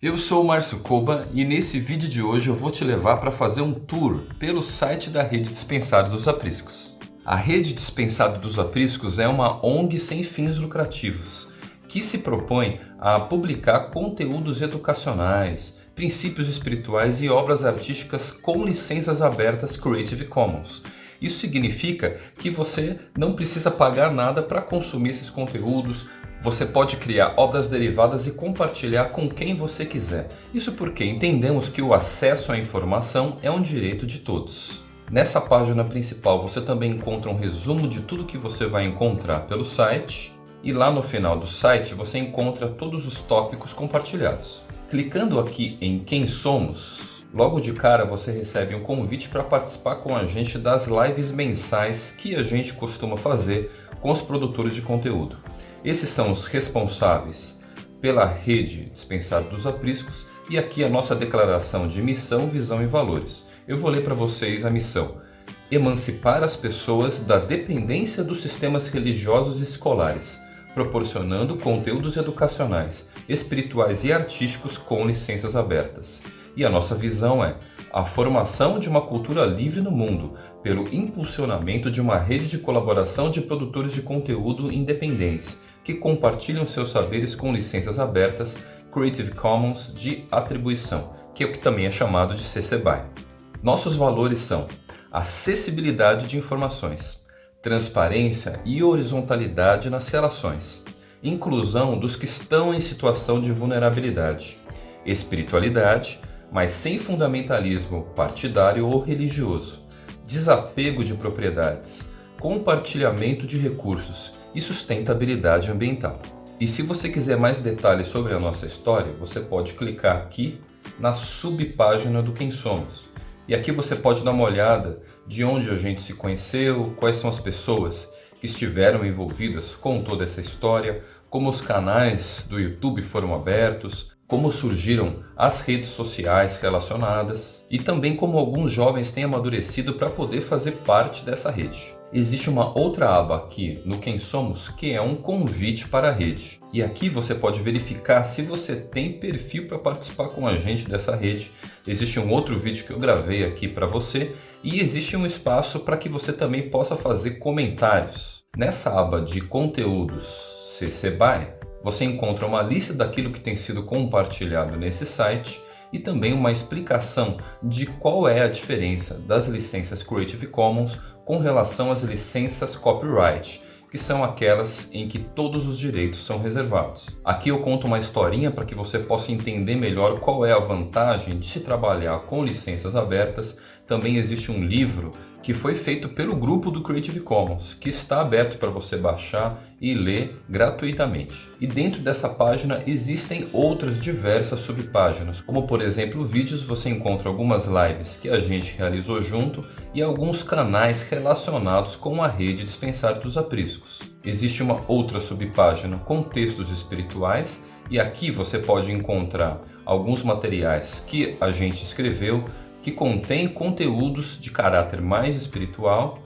Eu sou o Márcio Koba e nesse vídeo de hoje eu vou te levar para fazer um tour pelo site da Rede Dispensado dos Apriscos. A Rede Dispensado dos Apriscos é uma ONG sem fins lucrativos que se propõe a publicar conteúdos educacionais, princípios espirituais e obras artísticas com licenças abertas Creative Commons. Isso significa que você não precisa pagar nada para consumir esses conteúdos, você pode criar obras derivadas e compartilhar com quem você quiser. Isso porque entendemos que o acesso à informação é um direito de todos. Nessa página principal você também encontra um resumo de tudo que você vai encontrar pelo site e lá no final do site você encontra todos os tópicos compartilhados. Clicando aqui em Quem Somos, logo de cara você recebe um convite para participar com a gente das lives mensais que a gente costuma fazer com os produtores de conteúdo. Esses são os responsáveis pela rede dispensada dos apriscos e aqui a nossa declaração de missão, visão e valores. Eu vou ler para vocês a missão. Emancipar as pessoas da dependência dos sistemas religiosos e escolares, proporcionando conteúdos educacionais, espirituais e artísticos com licenças abertas. E a nossa visão é a formação de uma cultura livre no mundo, pelo impulsionamento de uma rede de colaboração de produtores de conteúdo independentes, que compartilham seus saberes com licenças abertas Creative Commons de atribuição, que é o que também é chamado de CC BY. Nossos valores são acessibilidade de informações, transparência e horizontalidade nas relações, inclusão dos que estão em situação de vulnerabilidade, espiritualidade, mas sem fundamentalismo partidário ou religioso, desapego de propriedades, compartilhamento de recursos e sustentabilidade ambiental. E se você quiser mais detalhes sobre a nossa história, você pode clicar aqui na subpágina do Quem Somos. E aqui você pode dar uma olhada de onde a gente se conheceu, quais são as pessoas que estiveram envolvidas com toda essa história, como os canais do YouTube foram abertos, como surgiram as redes sociais relacionadas e também como alguns jovens têm amadurecido para poder fazer parte dessa rede existe uma outra aba aqui no Quem Somos que é um convite para a rede. E aqui você pode verificar se você tem perfil para participar com a gente dessa rede. Existe um outro vídeo que eu gravei aqui para você e existe um espaço para que você também possa fazer comentários. Nessa aba de conteúdos CC BY, você encontra uma lista daquilo que tem sido compartilhado nesse site e também uma explicação de qual é a diferença das licenças Creative Commons com relação às licenças Copyright, que são aquelas em que todos os direitos são reservados. Aqui eu conto uma historinha para que você possa entender melhor qual é a vantagem de se trabalhar com licenças abertas. Também existe um livro que foi feito pelo grupo do Creative Commons, que está aberto para você baixar e ler gratuitamente. E dentro dessa página existem outras diversas subpáginas, como por exemplo vídeos, você encontra algumas lives que a gente realizou junto e alguns canais relacionados com a rede Dispensar dos Apriscos. Existe uma outra subpágina com textos espirituais e aqui você pode encontrar alguns materiais que a gente escreveu que contém conteúdos de caráter mais espiritual.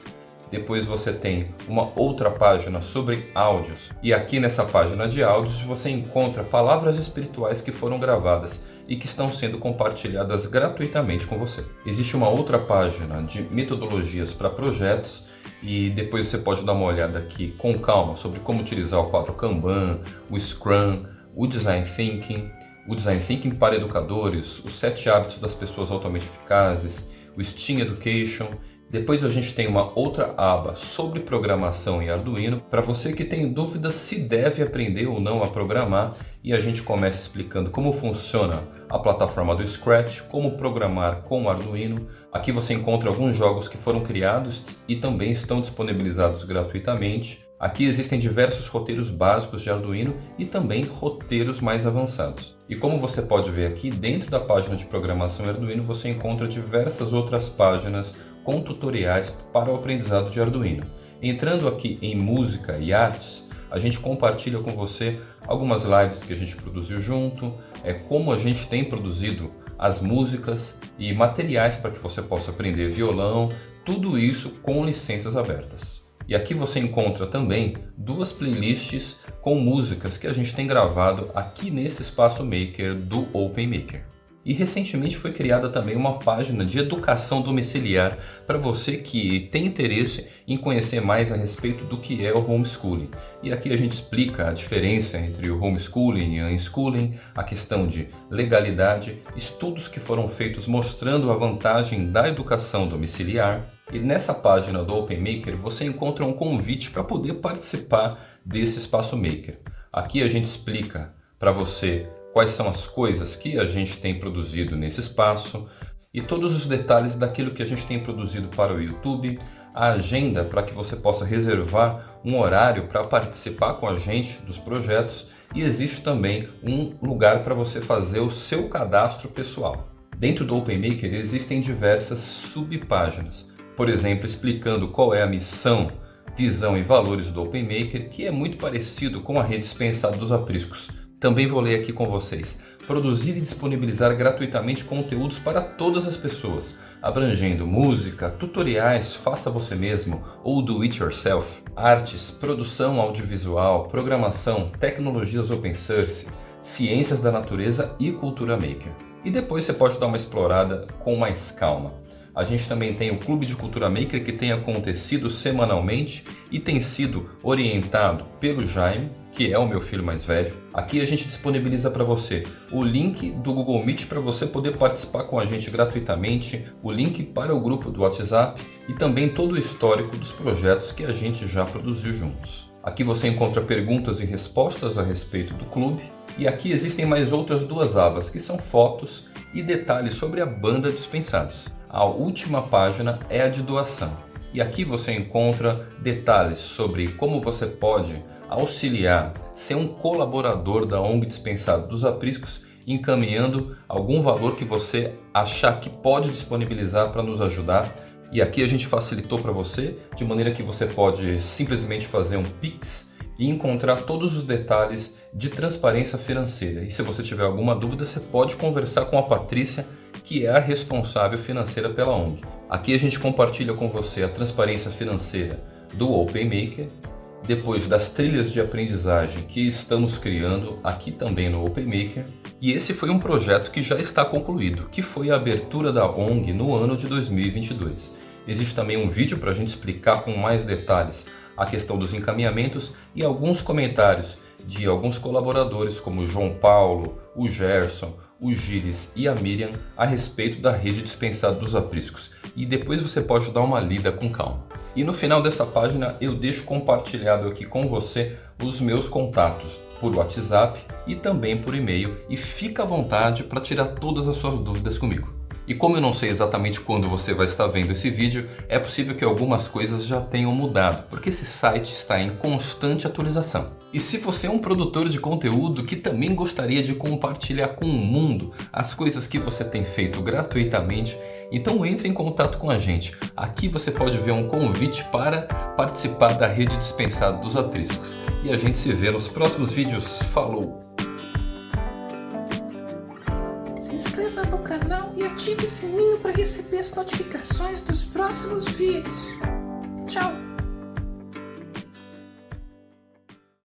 Depois você tem uma outra página sobre áudios e aqui nessa página de áudios você encontra palavras espirituais que foram gravadas e que estão sendo compartilhadas gratuitamente com você. Existe uma outra página de metodologias para projetos e depois você pode dar uma olhada aqui com calma sobre como utilizar o quadro Kanban, o Scrum, o Design Thinking, o Design Thinking para educadores, os sete hábitos das pessoas altamente eficazes, o Steam Education. Depois a gente tem uma outra aba sobre programação em Arduino para você que tem dúvidas se deve aprender ou não a programar e a gente começa explicando como funciona a plataforma do Scratch, como programar com Arduino. Aqui você encontra alguns jogos que foram criados e também estão disponibilizados gratuitamente Aqui existem diversos roteiros básicos de Arduino e também roteiros mais avançados. E como você pode ver aqui, dentro da página de programação Arduino você encontra diversas outras páginas com tutoriais para o aprendizado de Arduino. Entrando aqui em música e artes, a gente compartilha com você algumas lives que a gente produziu junto, é como a gente tem produzido as músicas e materiais para que você possa aprender violão, tudo isso com licenças abertas. E aqui você encontra também duas playlists com músicas que a gente tem gravado aqui nesse espaço Maker do Open Maker. E recentemente foi criada também uma página de educação domiciliar para você que tem interesse em conhecer mais a respeito do que é o homeschooling. E aqui a gente explica a diferença entre o homeschooling e o unschooling, a questão de legalidade, estudos que foram feitos mostrando a vantagem da educação domiciliar. E nessa página do Open Maker você encontra um convite para poder participar desse espaço Maker. Aqui a gente explica para você quais são as coisas que a gente tem produzido nesse espaço e todos os detalhes daquilo que a gente tem produzido para o YouTube, a agenda para que você possa reservar um horário para participar com a gente dos projetos e existe também um lugar para você fazer o seu cadastro pessoal. Dentro do OpenMaker existem diversas subpáginas, por exemplo, explicando qual é a missão, visão e valores do OpenMaker, que é muito parecido com a rede dispensada dos apriscos, também vou ler aqui com vocês. Produzir e disponibilizar gratuitamente conteúdos para todas as pessoas, abrangendo música, tutoriais, faça você mesmo ou do it yourself, artes, produção audiovisual, programação, tecnologias open source, ciências da natureza e cultura maker. E depois você pode dar uma explorada com mais calma. A gente também tem o Clube de Cultura Maker que tem acontecido semanalmente e tem sido orientado pelo Jaime, que é o meu filho mais velho. Aqui a gente disponibiliza para você o link do Google Meet para você poder participar com a gente gratuitamente, o link para o grupo do WhatsApp e também todo o histórico dos projetos que a gente já produziu juntos. Aqui você encontra perguntas e respostas a respeito do clube e aqui existem mais outras duas abas que são fotos e detalhes sobre a banda Dispensados. A última página é a de doação e aqui você encontra detalhes sobre como você pode auxiliar, ser um colaborador da ONG Dispensado dos Apriscos, encaminhando algum valor que você achar que pode disponibilizar para nos ajudar. E aqui a gente facilitou para você, de maneira que você pode simplesmente fazer um Pix e encontrar todos os detalhes de transparência financeira. E se você tiver alguma dúvida, você pode conversar com a Patrícia, que é a responsável financeira pela ONG. Aqui a gente compartilha com você a transparência financeira do OpenMaker depois das trilhas de aprendizagem que estamos criando aqui também no OpenMaker. E esse foi um projeto que já está concluído, que foi a abertura da ONG no ano de 2022. Existe também um vídeo para a gente explicar com mais detalhes a questão dos encaminhamentos e alguns comentários de alguns colaboradores como o João Paulo, o Gerson, o Gires e a Miriam a respeito da rede dispensada dos apriscos. E depois você pode dar uma lida com calma. E no final dessa página eu deixo compartilhado aqui com você os meus contatos por WhatsApp e também por e-mail e fica à vontade para tirar todas as suas dúvidas comigo. E como eu não sei exatamente quando você vai estar vendo esse vídeo, é possível que algumas coisas já tenham mudado, porque esse site está em constante atualização. E se você é um produtor de conteúdo que também gostaria de compartilhar com o mundo as coisas que você tem feito gratuitamente, então entre em contato com a gente. Aqui você pode ver um convite para participar da rede dispensada dos apriscos. E a gente se vê nos próximos vídeos. Falou! O sininho para receber as notificações dos próximos vídeos. Tchau!